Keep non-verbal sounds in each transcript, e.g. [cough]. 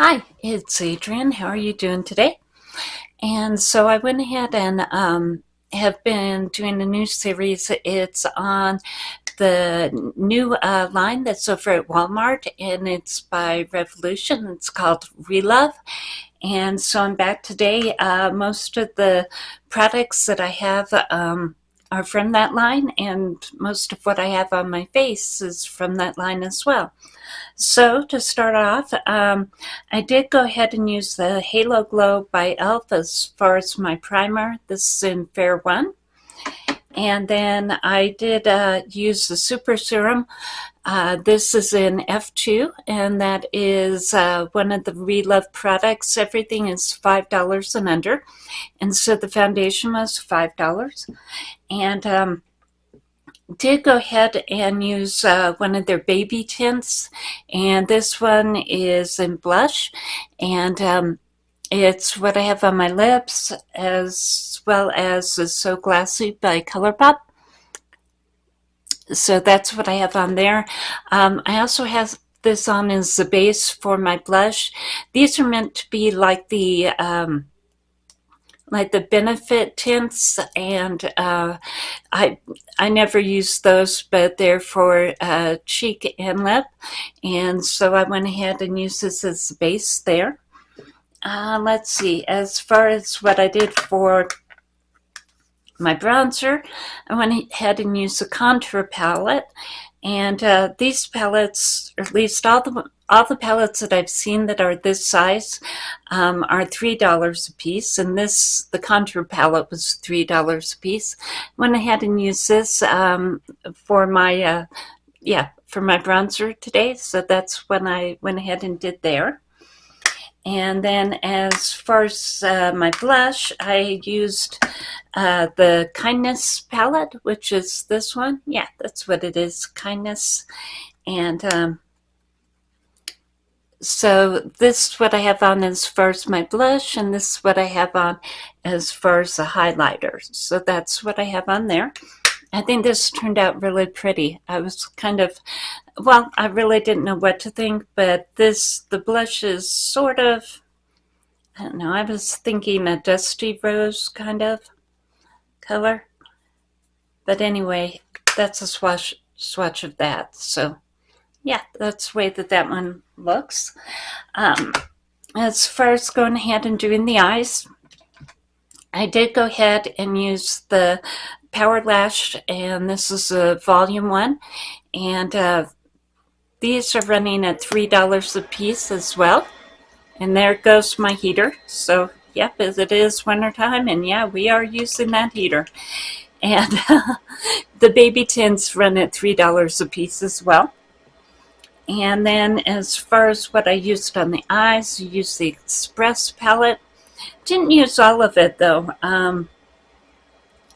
Hi, it's Adrienne. How are you doing today? And so I went ahead and um, have been doing a new series. It's on the new uh, line that's over at Walmart, and it's by Revolution. It's called Relove. And so I'm back today. Uh, most of the products that I have um, are from that line, and most of what I have on my face is from that line as well. So to start off, um, I did go ahead and use the Halo Glow by e.l.f. as far as my primer. This is in Fair 1. And then I did uh, use the Super Serum. Uh, this is in F2, and that is uh, one of the Relove products. Everything is $5 and under. And so the foundation was $5. And um, did go ahead and use uh, one of their baby tints. And this one is in blush. And um, it's what I have on my lips as well as So Glassy by ColourPop. So that's what I have on there. Um, I also have this on as the base for my blush. These are meant to be like the um, like the benefit tints and uh, I I never use those but they're for uh, cheek and lip and so I went ahead and used this as the base there uh, let's see as far as what I did for my bronzer I went ahead and used the contour palette. And uh, these palettes or at least all the all the palettes that I've seen that are this size um, are $3 a piece. And this the contour palette was $3 a piece. Went ahead and used this um, for my uh, yeah for my bronzer today. So that's when I went ahead and did there and then as far as uh, my blush, I used uh, the Kindness palette, which is this one. Yeah, that's what it is, Kindness. And um, so this is what I have on as far as my blush, and this is what I have on as far as the highlighter. So that's what I have on there. I think this turned out really pretty. I was kind of, well, I really didn't know what to think, but this, the blush is sort of, I don't know, I was thinking a dusty rose kind of color. But anyway, that's a swatch, swatch of that. So yeah, that's the way that that one looks. Um, as far as going ahead and doing the eyes, I did go ahead and use the Power Lash, and this is a volume one. And uh, these are running at $3 a piece as well. And there goes my heater. So, yep, as it is wintertime, and yeah, we are using that heater. And [laughs] the baby tints run at $3 a piece as well. And then as far as what I used on the eyes, I used the Express palette. Didn't use all of it though. Um,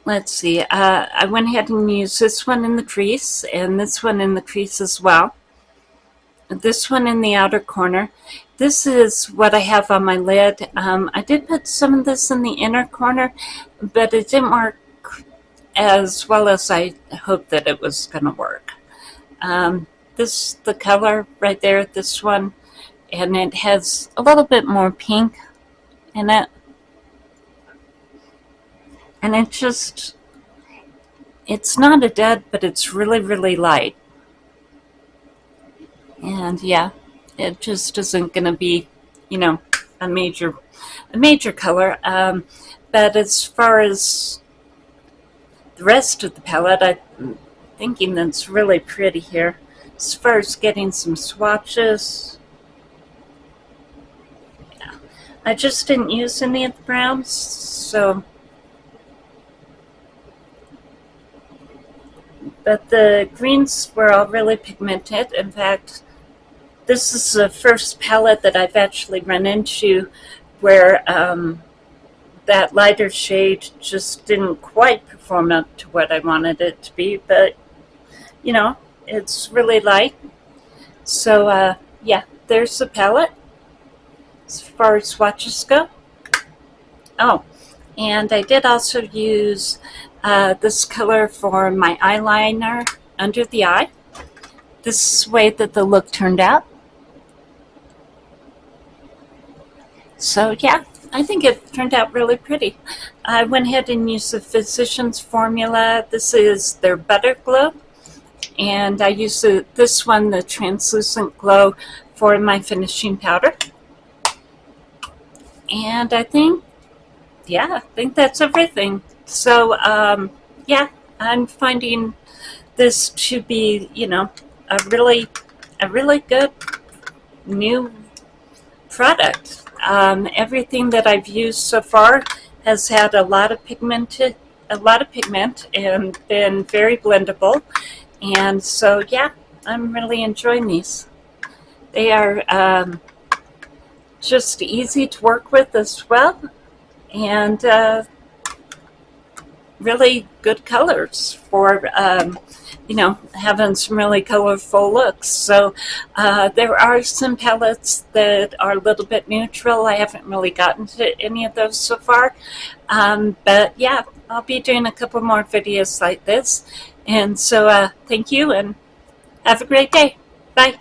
let's see, uh, I went ahead and used this one in the crease and this one in the crease as well. This one in the outer corner. This is what I have on my lid. Um, I did put some of this in the inner corner, but it didn't work as well as I hoped that it was going to work. Um, this, the color right there, this one, and it has a little bit more pink in it and it just it's not a dead but it's really really light and yeah it just isn't gonna be you know a major a major color um, but as far as the rest of the palette I'm thinking that's really pretty here as far as getting some swatches yeah. I just didn't use any of the browns so but the greens were all really pigmented. In fact, this is the first palette that I've actually run into where um, that lighter shade just didn't quite perform up to what I wanted it to be, but you know, it's really light. So uh, yeah, there's the palette as far as swatches go. Oh, and I did also use uh, this color for my eyeliner under the eye. This way that the look turned out. So yeah, I think it turned out really pretty. I went ahead and used the Physicians Formula. This is their Butter Glow. And I used the, this one, the Translucent Glow, for my finishing powder. And I think, yeah, I think that's everything. So, um, yeah, I'm finding this to be, you know, a really, a really good new product. Um, everything that I've used so far has had a lot of pigmented, a lot of pigment and been very blendable. And so, yeah, I'm really enjoying these. They are um, just easy to work with as well. And uh, really good colors for um, you know, having some really colorful looks. So uh, there are some palettes that are a little bit neutral. I haven't really gotten to any of those so far. Um, but yeah, I'll be doing a couple more videos like this. And so uh, thank you and have a great day. Bye.